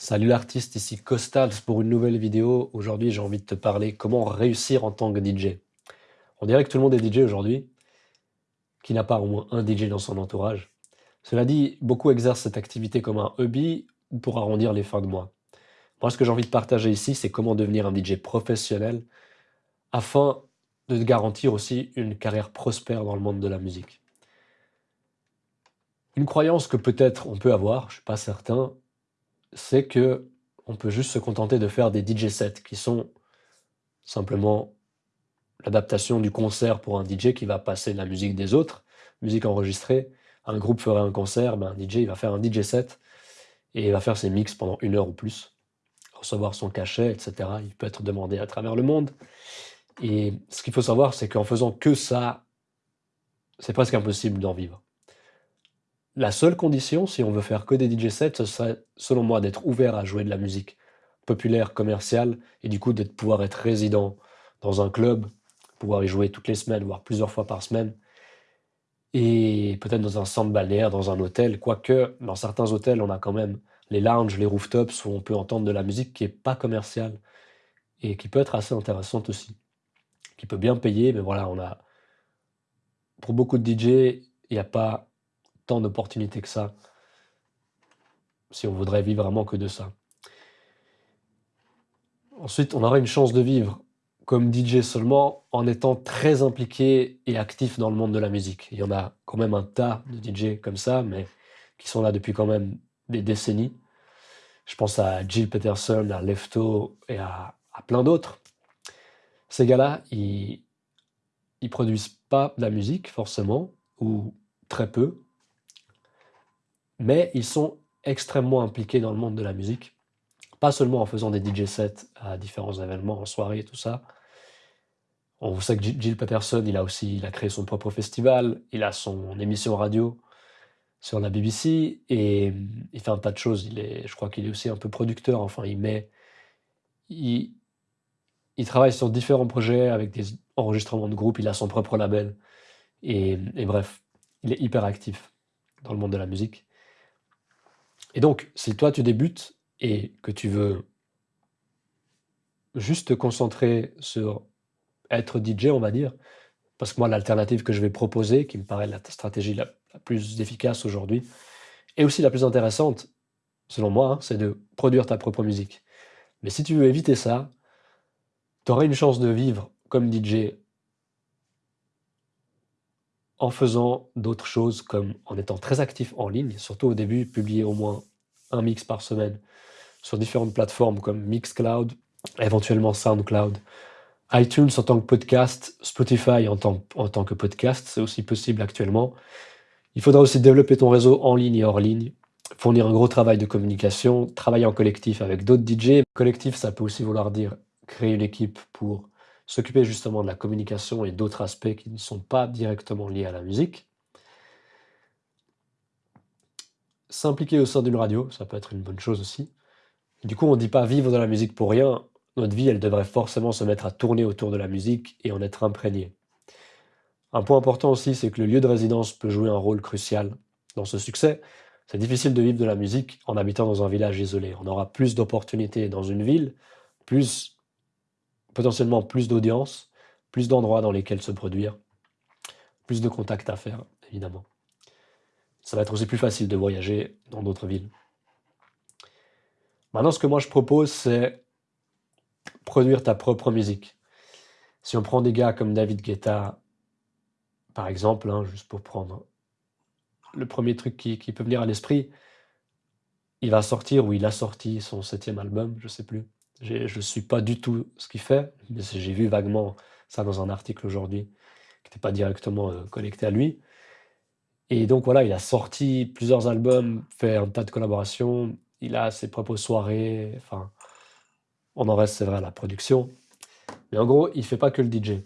Salut l'artiste, ici Costals pour une nouvelle vidéo. Aujourd'hui, j'ai envie de te parler comment réussir en tant que DJ. On dirait que tout le monde est DJ aujourd'hui, qui n'a pas au moins un DJ dans son entourage. Cela dit, beaucoup exercent cette activité comme un hobby ou pour arrondir les fins de mois. Moi, ce que j'ai envie de partager ici, c'est comment devenir un DJ professionnel afin de garantir aussi une carrière prospère dans le monde de la musique. Une croyance que peut-être on peut avoir, je ne suis pas certain, c'est que on peut juste se contenter de faire des DJ sets qui sont simplement l'adaptation du concert pour un DJ qui va passer la musique des autres, musique enregistrée. Un groupe ferait un concert, ben un DJ il va faire un DJ set et il va faire ses mix pendant une heure ou plus, recevoir son cachet, etc. Il peut être demandé à travers le monde. Et ce qu'il faut savoir, c'est qu'en faisant que ça, c'est presque impossible d'en vivre. La seule condition, si on veut faire que des DJ sets, ce serait, selon moi, d'être ouvert à jouer de la musique populaire, commerciale, et du coup de pouvoir être résident dans un club, pouvoir y jouer toutes les semaines, voire plusieurs fois par semaine, et peut-être dans un centre balnéaire, dans un hôtel, quoique dans certains hôtels, on a quand même les lounges, les rooftops, où on peut entendre de la musique qui n'est pas commerciale, et qui peut être assez intéressante aussi, qui peut bien payer, mais voilà, on a... Pour beaucoup de DJ, il n'y a pas tant d'opportunités que ça, si on voudrait vivre vraiment que de ça. Ensuite, on aurait une chance de vivre comme DJ seulement en étant très impliqué et actif dans le monde de la musique. Il y en a quand même un tas de DJ comme ça, mais qui sont là depuis quand même des décennies. Je pense à Jill Peterson, à Lefto et à, plein d'autres. Ces gars-là, ils, ils produisent pas de la musique forcément, ou très peu, mais ils sont extrêmement impliqués dans le monde de la musique. Pas seulement en faisant des DJ sets à différents événements, en soirée et tout ça. On sait que Jill Peterson, il a aussi il a créé son propre festival, il a son émission radio sur la BBC et il fait un tas de choses. Je crois qu'il est aussi un peu producteur. Enfin, il met, il travaille sur différents projets avec des enregistrements de groupe. Il a son propre label et, et bref, il est hyper actif dans le monde de la musique. Et donc, si toi tu débutes et que tu veux juste te concentrer sur être DJ, on va dire, parce que moi, l'alternative que je vais proposer, qui me paraît la stratégie la, plus efficace aujourd'hui, et aussi la plus intéressante, selon moi, hein, c'est de produire ta propre musique. Mais si tu veux éviter ça, tu auras une chance de vivre comme DJ en faisant d'autres choses comme en étant très actif en ligne, surtout au début, publier au moins un mix par semaine sur différentes plateformes comme Mixcloud, éventuellement SoundCloud, iTunes en tant que podcast, Spotify en tant, que podcast, c'est aussi possible actuellement. Il faudra aussi développer ton réseau en ligne et hors ligne, fournir un gros travail de communication, travailler en collectif avec d'autres DJ. Collectif, ça peut aussi vouloir dire créer une équipe pour s'occuper justement de la communication et d'autres aspects qui ne sont pas directement liés à la musique. S'impliquer au sein d'une radio, ça peut être une bonne chose aussi. Du coup, on ne dit pas vivre de la musique pour rien. Notre vie, elle devrait forcément se mettre à tourner autour de la musique et en être imprégné. Un point important aussi, c'est que le lieu de résidence peut jouer un rôle crucial dans ce succès. C'est difficile de vivre de la musique en habitant dans un village isolé. On aura plus d'opportunités dans une ville, plus potentiellement plus d'audience, plus d'endroits dans lesquels se produire, plus de contacts à faire, évidemment. Ça va être aussi plus facile de voyager dans d'autres villes. Maintenant, ce que moi je propose, c'est produire ta propre musique. Si on prend des gars comme David Guetta, par exemple, hein, juste pour prendre le premier truc qui, peut venir à l'esprit, il va sortir ou il a sorti son septième album, je sais plus. Je ne suis pas du tout ce qu'il fait, mais j'ai vu vaguement ça dans un article aujourd'hui qui n'était pas directement euh, connecté à lui. Et donc voilà, il a sorti plusieurs albums, fait un tas de collaborations, il a ses propres soirées, enfin, on en reste, c'est vrai, à la production. Mais en gros, il ne fait pas que le DJ.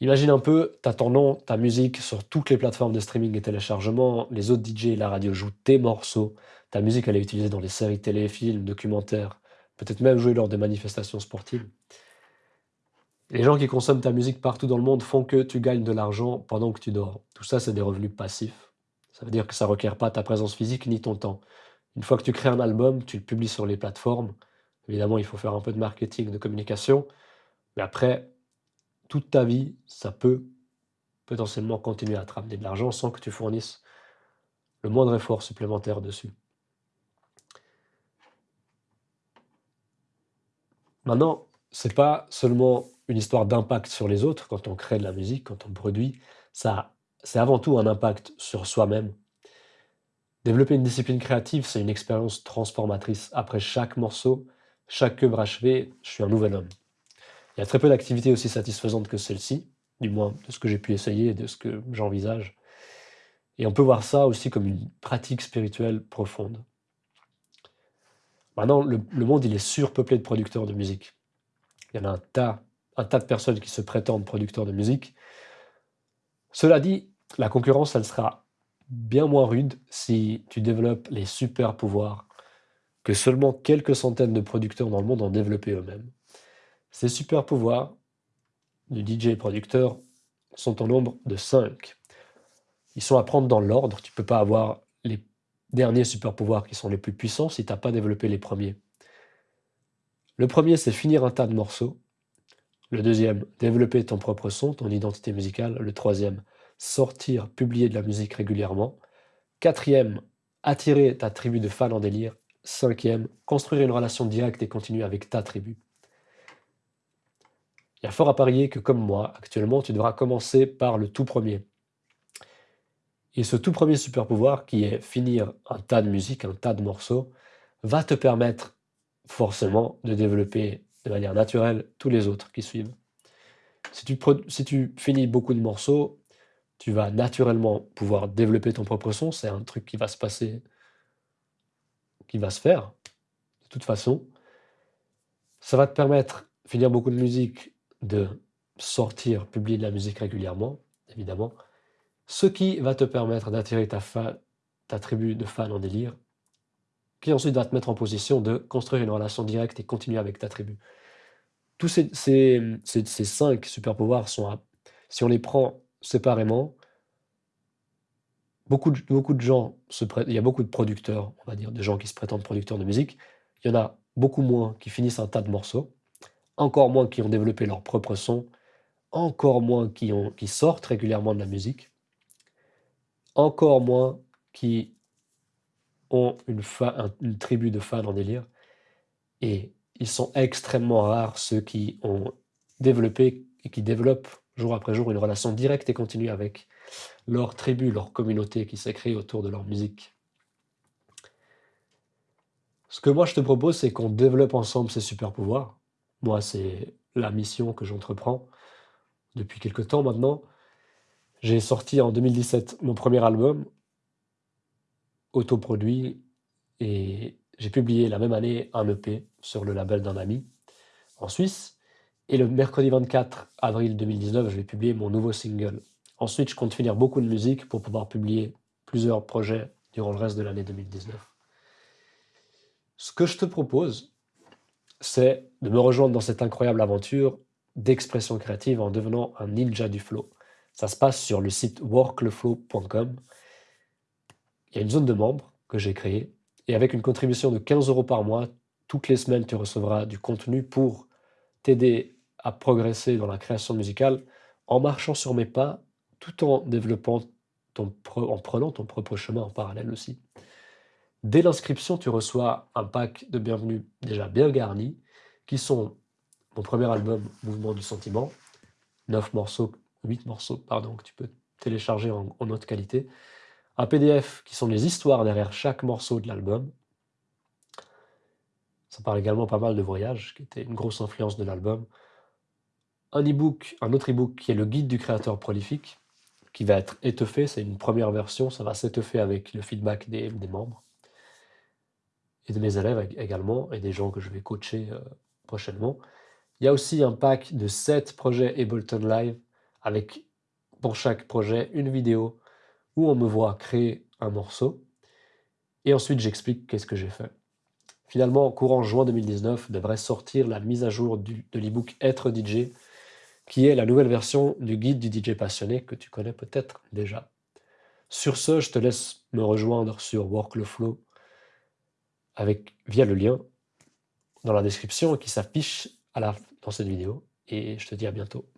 Imagine un peu, tu as ton nom, ta musique sur toutes les plateformes de streaming et téléchargement, les autres DJ et la radio jouent tes morceaux, ta musique elle est utilisée dans les séries télé, films, documentaires, peut-être même jouée lors des manifestations sportives. Les gens qui consomment ta musique partout dans le monde font que tu gagnes de l'argent pendant que tu dors. Tout ça, c'est des revenus passifs. Ça veut dire que ça ne requiert pas ta présence physique ni ton temps. Une fois que tu crées un album, tu le publies sur les plateformes. Évidemment, il faut faire un peu de marketing, de communication. Mais après, toute ta vie, ça peut potentiellement continuer à te ramener de l'argent sans que tu fournisses le moindre effort supplémentaire dessus. Maintenant, c'est pas seulement une histoire d'impact sur les autres quand on crée de la musique, quand on produit, ça c'est avant tout un impact sur soi-même. Développer une discipline créative, c'est une expérience transformatrice. Après chaque morceau, chaque œuvre achevée, je suis un nouvel homme. Il y a très peu d'activités aussi satisfaisantes que celle-ci, du moins de ce que j'ai pu essayer de ce que j'envisage. Et on peut voir ça aussi comme une pratique spirituelle profonde. Maintenant, le, monde, il est surpeuplé de producteurs de musique. Il y en a un tas, un tas de personnes qui se prétendent producteurs de musique. Cela dit, la concurrence, elle sera bien moins rude si tu développes les super pouvoirs que seulement quelques centaines de producteurs dans le monde ont développé eux-mêmes. Ces super pouvoirs du DJ producteur sont au nombre de 5. Ils sont à prendre dans l'ordre. Tu ne peux pas avoir derniers super pouvoirs qui sont les plus puissants si tu n'as pas développé les premiers. Le premier, c'est finir un tas de morceaux. Le deuxième, développer ton propre son, ton identité musicale. Le troisième, sortir, publier de la musique régulièrement. Quatrième, attirer ta tribu de fans en délire. Cinquième, construire une relation directe et continue avec ta tribu. Il y a fort à parier que comme moi, actuellement, tu devras commencer par le tout premier. Et ce tout premier super pouvoir, qui est finir un tas de musique, un tas de morceaux, va te permettre forcément de développer de manière naturelle tous les autres qui suivent. Si tu, finis beaucoup de morceaux, tu vas naturellement pouvoir développer ton propre son. C'est un truc qui va se passer, qui va se faire de toute façon. Ça va te permettre, finir beaucoup de musique, de sortir, publier de la musique régulièrement, évidemment. Ce qui va te permettre d'attirer ta, ta tribu de fans en délire, qui ensuite va te mettre en position de construire une relation directe et continuer avec ta tribu. Tous ces, cinq super pouvoirs sont, si on les prend séparément, beaucoup de, gens, se il y a beaucoup de producteurs, on va dire, de gens qui se prétendent producteurs de musique. Il y en a beaucoup moins qui finissent un tas de morceaux, encore moins qui ont développé leur propre son, encore moins qui sortent régulièrement de la musique, encore moins qui ont une, tribu de fans en délire. Et ils sont extrêmement rares ceux qui ont développé et qui développent jour après jour, une relation directe et continue avec leur tribu, leur communauté qui s'est créée autour de leur musique. Ce que moi je te propose, c'est qu'on développe ensemble ces super pouvoirs. Moi, c'est la mission que j'entreprends depuis quelque temps maintenant. J'ai sorti en 2017 mon premier album, autoproduit, et j'ai publié la même année un EP sur le label d'un ami en Suisse. Et le mercredi 24 avril 2019, je vais publier mon nouveau single. Ensuite, je compte finir beaucoup de musique pour pouvoir publier plusieurs projets durant le reste de l'année 2019. Ce que je te propose, c'est de me rejoindre dans cette incroyable aventure d'expression créative en devenant un ninja du flow. Ça se passe sur le site workleflow.com. Il y a une zone de membres que j'ai créée et avec une contribution de 15 euros par mois, toutes les semaines, tu recevras du contenu pour t'aider à progresser dans la création musicale en marchant sur mes pas, tout en développant ton en prenant ton propre chemin en parallèle aussi. Dès l'inscription, tu reçois un pack de bienvenue déjà bien garni, qui sont mon premier album, Mouvement du Sentiment, 9 morceaux, 8 morceaux, pardon, que tu peux télécharger en, en haute qualité, un PDF qui sont les histoires derrière chaque morceau de l'album. Ça parle également pas mal de voyages, qui était une grosse influence de l'album un e-book, un autre e-book qui est le guide du créateur prolifique, qui va être étoffé, c'est une première version, ça va s'étoffer avec le feedback des, membres et de mes élèves également, et des gens que je vais coacher euh, prochainement. Il y a aussi un pack de 7 projets Ableton Live, avec pour chaque projet une vidéo où on me voit créer un morceau, et ensuite j'explique qu'est-ce que j'ai fait. Finalement, courant juin 2019, devrait sortir la mise à jour de l'e-book Être DJ, qui est la nouvelle version du guide du DJ passionné que tu connais peut-être déjà. Sur ce, je te laisse me rejoindre sur Work le Flow avec, via le lien dans la description qui s'affiche dans cette vidéo. Et je te dis à bientôt.